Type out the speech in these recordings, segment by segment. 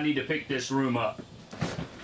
I need to pick this room up.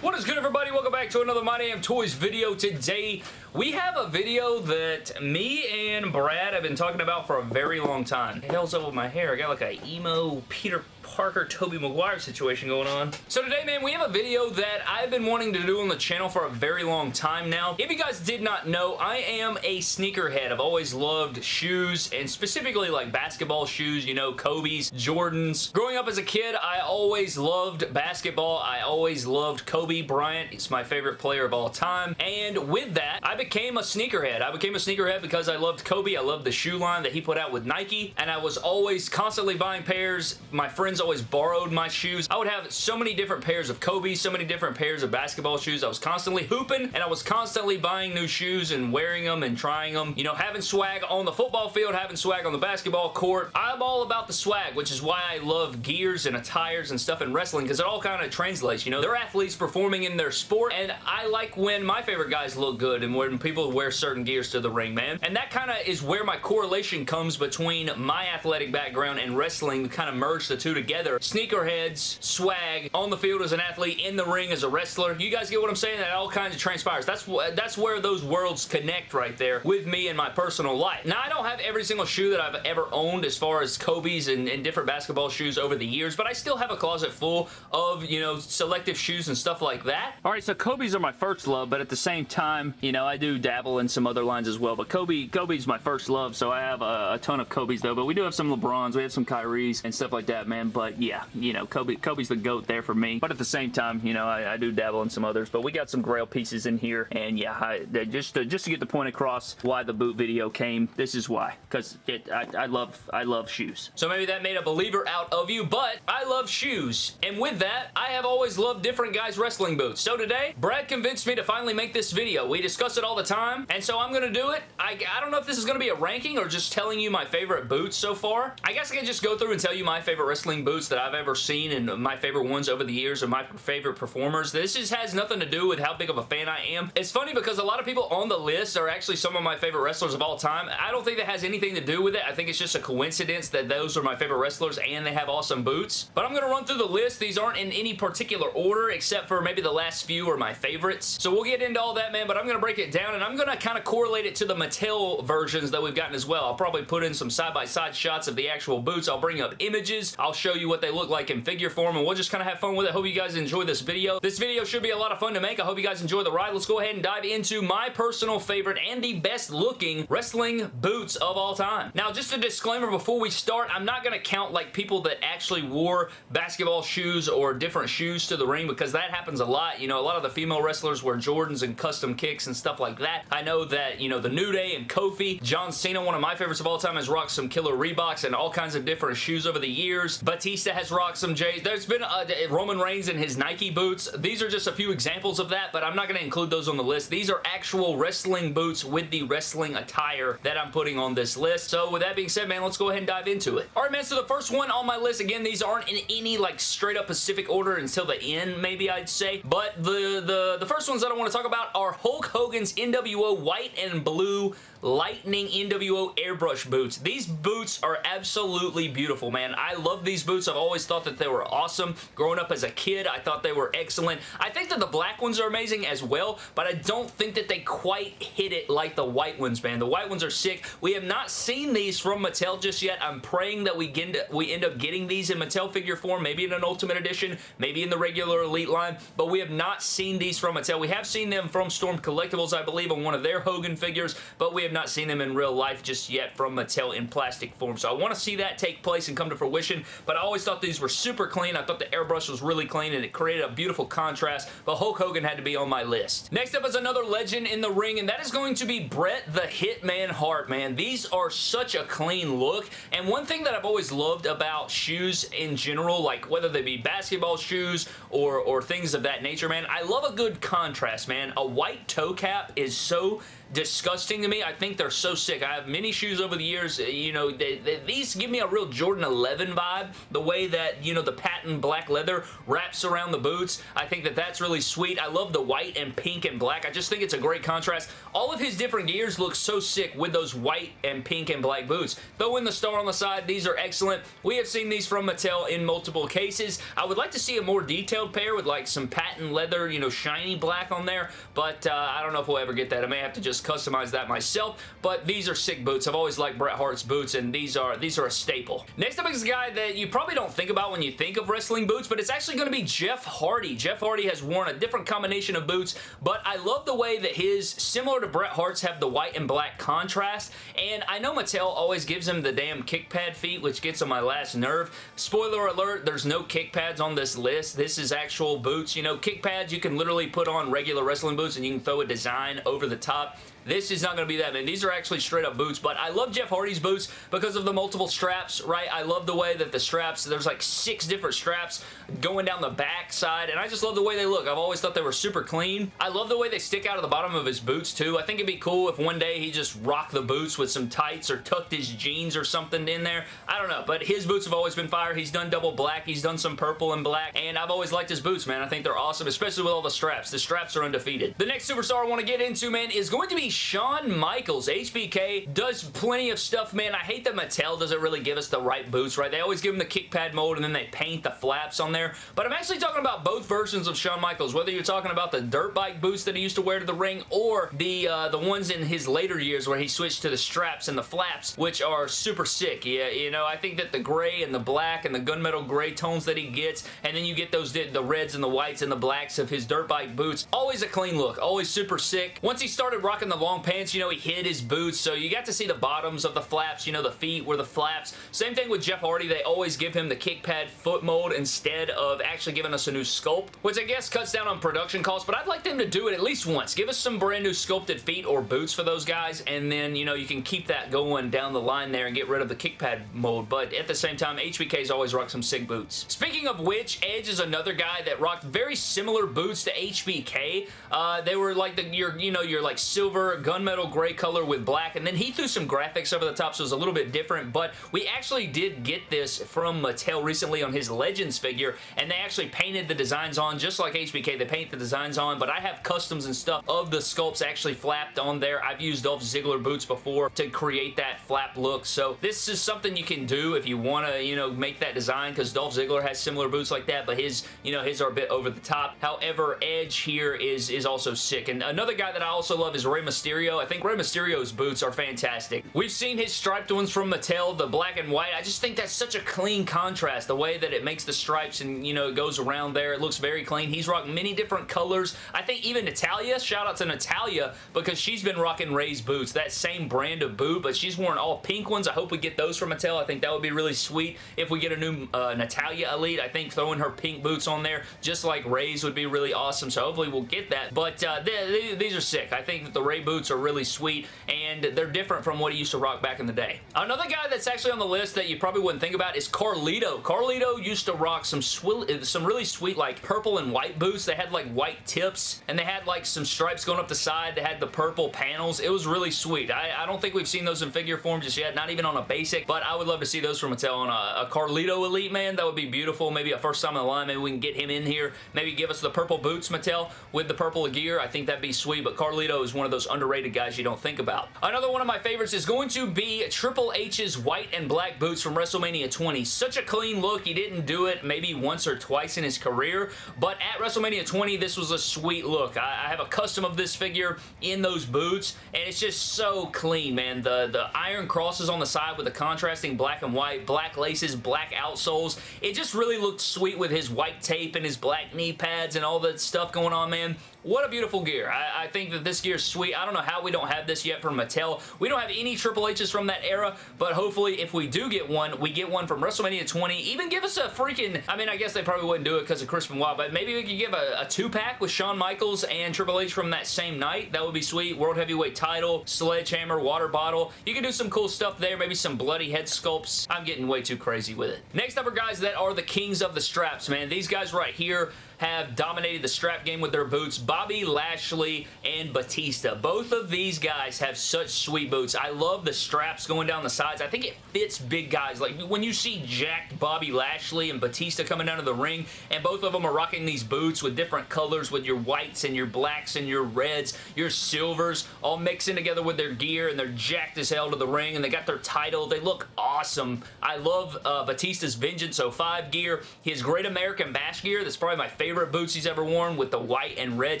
What is good everybody? Welcome back to another My Damn Toys video. Today we have a video that me and Brad have been talking about for a very long time. What the hell's up with my hair? I got like a emo Peter Parker Tobey Maguire situation going on. So today, man, we have a video that I've been wanting to do on the channel for a very long time now. If you guys did not know, I am a sneakerhead. I've always loved shoes, and specifically like basketball shoes, you know, Kobe's, Jordans. Growing up as a kid, I always loved basketball. I always loved Kobe Bryant. He's my favorite player of all time. And with that, I became a sneakerhead. I became a sneakerhead because I loved Kobe. I loved the shoe line that he put out with Nike, and I was always constantly buying pairs. My friends always borrowed my shoes. I would have so many different pairs of Kobe, so many different pairs of basketball shoes. I was constantly hooping and I was constantly buying new shoes and wearing them and trying them. You know, having swag on the football field, having swag on the basketball court. I'm all about the swag, which is why I love gears and attires and stuff in wrestling because it all kind of translates. You know, they're athletes performing in their sport and I like when my favorite guys look good and when people wear certain gears to the ring, man. And that kind of is where my correlation comes between my athletic background and wrestling kind of merge the two together together. Sneakerheads, swag, on the field as an athlete, in the ring as a wrestler. You guys get what I'm saying? That all kinds of transpires. That's, that's where those worlds connect right there with me and my personal life. Now, I don't have every single shoe that I've ever owned as far as Kobe's and, and different basketball shoes over the years, but I still have a closet full of, you know, selective shoes and stuff like that. All right, so Kobe's are my first love, but at the same time, you know, I do dabble in some other lines as well, but Kobe, Kobe's my first love, so I have a, a ton of Kobe's though, but we do have some LeBrons, we have some Kyrie's and stuff like that, man, but yeah, you know, Kobe, Kobe's the GOAT there for me. But at the same time, you know, I, I do dabble in some others. But we got some grail pieces in here. And yeah, I, just, to, just to get the point across why the boot video came, this is why. Because it, I, I love, I love shoes. So maybe that made a believer out of you, but I love shoes. And with that, I have always loved different guys' wrestling boots. So today, Brad convinced me to finally make this video. We discuss it all the time, and so I'm going to do it. I, I don't know if this is going to be a ranking or just telling you my favorite boots so far. I guess I can just go through and tell you my favorite wrestling boots that I've ever seen and my favorite ones over the years and my favorite performers. This just has nothing to do with how big of a fan I am. It's funny because a lot of people on the list are actually some of my favorite wrestlers of all time. I don't think that has anything to do with it. I think it's just a coincidence that those are my favorite wrestlers and they have awesome boots. But I'm going to run through the list. These aren't in any particular order except for maybe the last few are my favorites. So we'll get into all that, man, but I'm going to break it down and I'm going to kind of correlate it to the Mattel versions that we've gotten as well. I'll probably put in some side-by-side -side shots of the actual boots. I'll bring up images. I'll show you what they look like in figure form, and we'll just kind of have fun with it. Hope you guys enjoy this video. This video should be a lot of fun to make. I hope you guys enjoy the ride. Let's go ahead and dive into my personal favorite and the best looking wrestling boots of all time. Now, just a disclaimer before we start, I'm not going to count like people that actually wore basketball shoes or different shoes to the ring because that happens a lot. You know, a lot of the female wrestlers wear Jordans and custom kicks and stuff like that. I know that, you know, the New Day and Kofi, John Cena, one of my favorites of all time, has rocked some killer Reeboks and all kinds of different shoes over the years. Batista has rocked some J's. There's been uh, Roman Reigns in his Nike boots. These are just a few examples of that, but I'm not going to include those on the list. These are actual wrestling boots with the wrestling attire that I'm putting on this list. So with that being said, man, let's go ahead and dive into it. All right, man, so the first one on my list, again, these aren't in any like straight up Pacific order until the end, maybe I'd say, but the, the, the first ones that I want to talk about are Hulk Hogan's NWO white and blue Lightning NWO airbrush boots. These boots are absolutely beautiful, man. I love these boots. I've always thought that they were awesome. Growing up as a kid, I thought they were excellent. I think that the black ones are amazing as well, but I don't think that they quite hit it like the white ones, man. The white ones are sick. We have not seen these from Mattel just yet. I'm praying that we, get, we end up getting these in Mattel figure form, maybe in an Ultimate Edition, maybe in the regular Elite line, but we have not seen these from Mattel. We have seen them from Storm Collectibles, I believe, on one of their Hogan figures, but we have not seen them in real life just yet from Mattel in plastic form. So I want to see that take place and come to fruition, but I always thought these were super clean. I thought the airbrush was really clean and it created a beautiful contrast, but Hulk Hogan had to be on my list. Next up is another legend in the ring, and that is going to be Bret the Hitman Hart, man. These are such a clean look, and one thing that I've always loved about shoes in general, like whether they be basketball shoes or, or things of that nature, man, I love a good contrast, man. A white toe cap is so disgusting to me. I think they're so sick. I have many shoes over the years. You know, they, they, these give me a real Jordan 11 vibe. The way that, you know, the patent black leather wraps around the boots. I think that that's really sweet. I love the white and pink and black. I just think it's a great contrast. All of his different gears look so sick with those white and pink and black boots. Throw in the star on the side. These are excellent. We have seen these from Mattel in multiple cases. I would like to see a more detailed pair with like some patent leather, you know, shiny black on there, but uh, I don't know if we'll ever get that. I may have to just customize that myself, but these are sick boots. I've always liked Bret Hart's boots, and these are these are a staple. Next up is a guy that you probably don't think about when you think of wrestling boots, but it's actually going to be Jeff Hardy. Jeff Hardy has worn a different combination of boots, but I love the way that his, similar to Bret Hart's, have the white and black contrast, and I know Mattel always gives him the damn kick pad feet, which gets on my last nerve. Spoiler alert, there's no kick pads on this list. This is actual boots. You know, kick pads you can literally put on regular wrestling boots and you can throw a design over the top. This is not going to be that, man. These are actually straight up boots, but I love Jeff Hardy's boots because of the multiple straps, right? I love the way that the straps, there's like six different straps going down the back side, and I just love the way they look. I've always thought they were super clean. I love the way they stick out of the bottom of his boots, too. I think it'd be cool if one day he just rocked the boots with some tights or tucked his jeans or something in there. I don't know, but his boots have always been fire. He's done double black. He's done some purple and black, and I've always liked his boots, man. I think they're awesome, especially with all the straps. The straps are undefeated. The next superstar I want to get into, man, is going to be Shawn Michaels. HBK does plenty of stuff, man. I hate that Mattel doesn't really give us the right boots, right? They always give him the kick pad mold and then they paint the flaps on there. But I'm actually talking about both versions of Shawn Michaels, whether you're talking about the dirt bike boots that he used to wear to the ring or the uh, the ones in his later years where he switched to the straps and the flaps, which are super sick. Yeah, you know, I think that the gray and the black and the gunmetal gray tones that he gets, and then you get those the reds and the whites and the blacks of his dirt bike boots. Always a clean look. Always super sick. Once he started rocking the long pants, you know, he hid his boots, so you got to see the bottoms of the flaps, you know, the feet were the flaps. Same thing with Jeff Hardy. They always give him the kick pad foot mold instead of actually giving us a new sculpt, which I guess cuts down on production costs, but I'd like them to do it at least once. Give us some brand new sculpted feet or boots for those guys, and then, you know, you can keep that going down the line there and get rid of the kick pad mold, but at the same time, HBK's always rocked some sick boots. Speaking of which, Edge is another guy that rocked very similar boots to HBK. Uh, they were like the, your, you know, your like silver gunmetal gray color with black, and then he threw some graphics over the top, so it was a little bit different, but we actually did get this from Mattel recently on his Legends figure, and they actually painted the designs on, just like HBK, they paint the designs on, but I have customs and stuff of the sculpts actually flapped on there. I've used Dolph Ziggler boots before to create that flap look, so this is something you can do if you want to, you know, make that design, because Dolph Ziggler has similar boots like that, but his, you know, his are a bit over the top. However, Edge here is, is also sick, and another guy that I also love is Rey Mysterio. I think Rey Mysterio's boots are fantastic. We've seen his striped ones from Mattel, the black and white. I just think that's such a clean contrast, the way that it makes the stripes and, you know, it goes around there. It looks very clean. He's rocked many different colors. I think even Natalya, shout out to Natalya, because she's been rocking Rey's boots, that same brand of boot, but she's worn all pink ones. I hope we get those from Mattel. I think that would be really sweet if we get a new uh, Natalya Elite. I think throwing her pink boots on there, just like Rey's, would be really awesome, so hopefully we'll get that. But uh, these are sick. I think that the Rey boots are really sweet, and they're different from what he used to rock back in the day. Another guy that's actually on the list that you probably wouldn't think about is Carlito. Carlito used to rock some some really sweet like purple and white boots. They had like white tips and they had like some stripes going up the side. They had the purple panels. It was really sweet. I, I don't think we've seen those in figure form just yet, not even on a basic, but I would love to see those from Mattel on a, a Carlito Elite, man. That would be beautiful. Maybe a first time in the line. Maybe we can get him in here. Maybe give us the purple boots, Mattel, with the purple gear. I think that'd be sweet, but Carlito is one of those underrated guys you don't think about. Another one of my favorites is going to be Triple H's white and black boots from WrestleMania 20. Such a clean look. He didn't do it maybe once or twice in his career, but at WrestleMania 20, this was a sweet look. I, I have a custom of this figure in those boots, and it's just so clean, man. The, the iron crosses on the side with the contrasting black and white, black laces, black outsoles. It just really looked sweet with his white tape and his black knee pads and all that stuff going on, man. What a beautiful gear. I, I, think that this gear is sweet. I don't know how we don't have this yet from Mattel. We don't have any Triple H's from that era, but hopefully if we do get one, we get one from WrestleMania 20. Even give us a freaking, I mean, I guess they probably wouldn't do it because of Chris Benoit, but maybe we could give a, a two-pack with Shawn Michaels and Triple H from that same night. That would be sweet. World Heavyweight title, sledgehammer, water bottle. You can do some cool stuff there. Maybe some bloody head sculpts. I'm getting way too crazy with it. Next up are guys that are the kings of the straps, man. These guys right here, have dominated the strap game with their boots. Bobby Lashley and Batista. Both of these guys have such sweet boots. I love the straps going down the sides. I think it fits big guys. Like when you see jacked Bobby Lashley and Batista coming down to the ring and both of them are rocking these boots with different colors with your whites and your blacks and your reds, your silvers all mixing together with their gear and they're jacked as hell to the ring and they got their title. They look awesome. I love uh, Batista's Vengeance 05 gear. His Great American Bash gear. That's probably my favorite boots he's ever worn with the white and red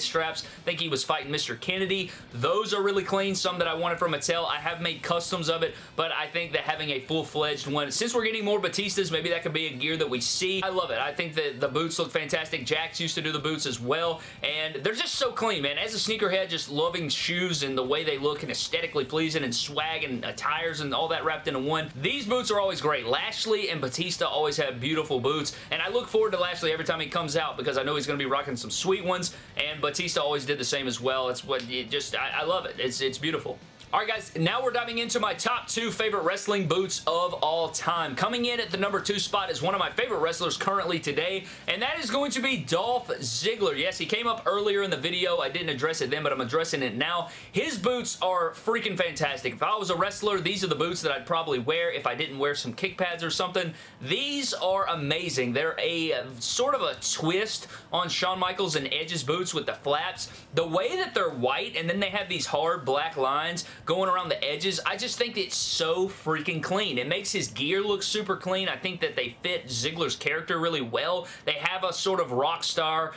straps. I think he was fighting Mr. Kennedy. Those are really clean. Some that I wanted from Mattel. I have made customs of it, but I think that having a full-fledged one, since we're getting more Batistas, maybe that could be a gear that we see. I love it. I think that the boots look fantastic. Jax used to do the boots as well, and they're just so clean, man. As a sneakerhead, just loving shoes and the way they look and aesthetically pleasing and swag and attires and all that wrapped into one. These boots are always great. Lashley and Batista always have beautiful boots, and I look forward to Lashley every time he comes out because I know he's going to be rocking some sweet ones, and Batista always did the same as well. It's what it just, I, I love it. It's, it's beautiful. Alright guys, now we're diving into my top two favorite wrestling boots of all time. Coming in at the number two spot is one of my favorite wrestlers currently today, and that is going to be Dolph Ziggler. Yes, he came up earlier in the video. I didn't address it then, but I'm addressing it now. His boots are freaking fantastic. If I was a wrestler, these are the boots that I'd probably wear if I didn't wear some kick pads or something. These are amazing. They're a sort of a twist on Shawn Michaels and Edge's boots with the flaps. The way that they're white and then they have these hard black lines going around the edges, I just think it's so freaking clean. It makes his gear look super clean. I think that they fit Ziggler's character really well. They have a sort of rock star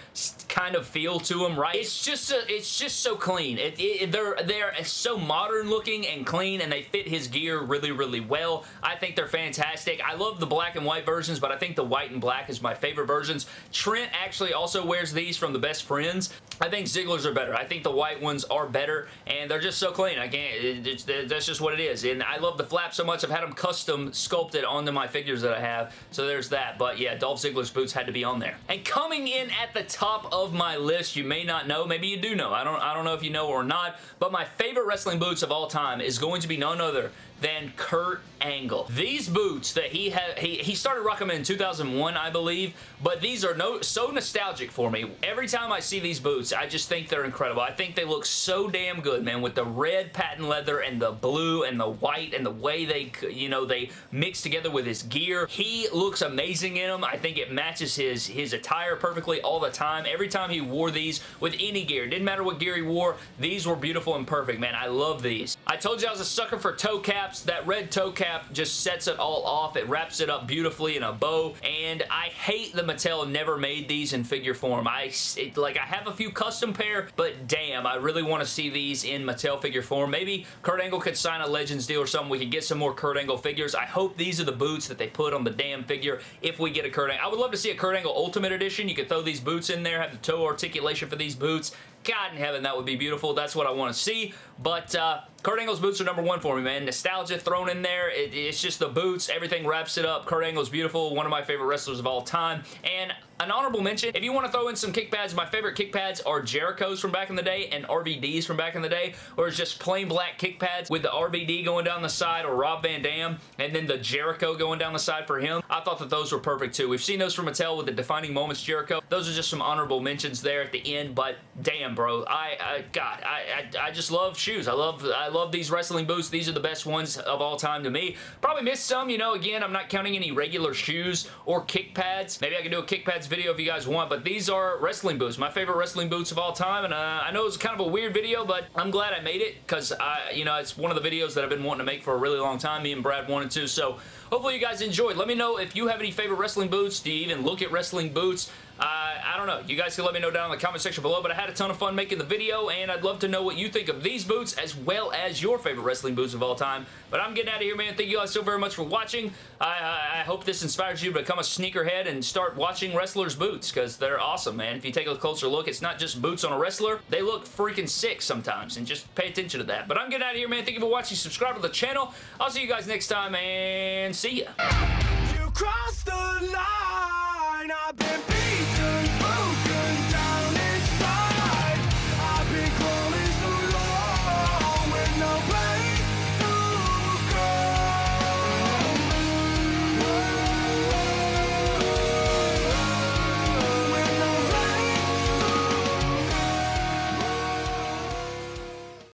kind of feel to them, right? It's just a, it's just so clean. It, it, they're they're so modern looking and clean, and they fit his gear really, really well. I think they're fantastic. I love the black and white versions, but I think the white and black is my favorite versions. Trent actually also wears these from the Best Friends. I think Ziggler's are better. I think the white ones are better, and they're just so clean. I can't, that's just what it is, and I love the flap so much. I've had them custom sculpted onto my figures that I have, so there's that, but yeah, Dolph Ziggler's boots had to be on there. And coming in at the top of my list, you may not know, maybe you do know, I don't, I don't know if you know or not, but my favorite wrestling boots of all time is going to be none other than Kurt Angle. These boots that he had, he, he started rocking them in 2001, I believe, but these are no so nostalgic for me. Every time I see these boots, I just think they're incredible. I think they look so damn good, man, with the red patent leather and the blue and the white and the way they, you know, they mix together with his gear. He looks amazing in them. I think it matches his, his attire perfectly all the time. Every time he wore these with any gear, didn't matter what gear he wore, these were beautiful and perfect, man. I love these. I told you I was a sucker for toe caps. That red toe cap just sets it all off. It wraps it up beautifully in a bow, and I hate the Mattel never made these in figure form. I it, like I have a few custom pair, but damn, I really want to see these in Mattel figure form. Maybe Kurt Angle could sign a Legends deal or something. We could get some more Kurt Angle figures. I hope these are the boots that they put on the damn figure if we get a Kurt Angle. I would love to see a Kurt Angle Ultimate Edition. You could throw these boots in there, have the toe articulation for these boots. God in heaven, that would be beautiful. That's what I want to see. But uh, Kurt Angle's boots are number one for me, man. Nostalgia thrown in there. It, it's just the boots. Everything wraps it up. Kurt Angle's beautiful. One of my favorite wrestlers of all time. And an honorable mention, if you want to throw in some kick pads, my favorite kick pads are Jericho's from back in the day and RVD's from back in the day, or it's just plain black kick pads with the RVD going down the side or Rob Van Dam, and then the Jericho going down the side for him. I thought that those were perfect too. We've seen those from Mattel with the Defining Moments Jericho. Those are just some honorable mentions there at the end, but damn, bro. I, I God, I, I, I just love shoes. I love, I love these wrestling boots. These are the best ones of all time to me. Probably missed some, you know, again, I'm not counting any regular shoes or kick pads. Maybe I can do a kick pads video if you guys want, but these are wrestling boots. My favorite wrestling boots of all time, and uh, I know it's kind of a weird video, but I'm glad I made it because, I, you know, it's one of the videos that I've been wanting to make for a really long time. Me and Brad wanted to, so hopefully you guys enjoyed. Let me know if you have any favorite wrestling boots. Do you even look at wrestling boots? Uh, I don't know. You guys can let me know down in the comment section below, but I had a ton of fun making the video, and I'd love to know what you think of these boots as well as your favorite wrestling boots of all time. But I'm getting out of here, man. Thank you guys so very much for watching. I, I, I hope this inspires you to become a sneakerhead and start watching wrestlers' boots because they're awesome, man. If you take a closer look, it's not just boots on a wrestler. They look freaking sick sometimes, and just pay attention to that. But I'm getting out of here, man. Thank you for watching. Subscribe to the channel. I'll see you guys next time, and see ya.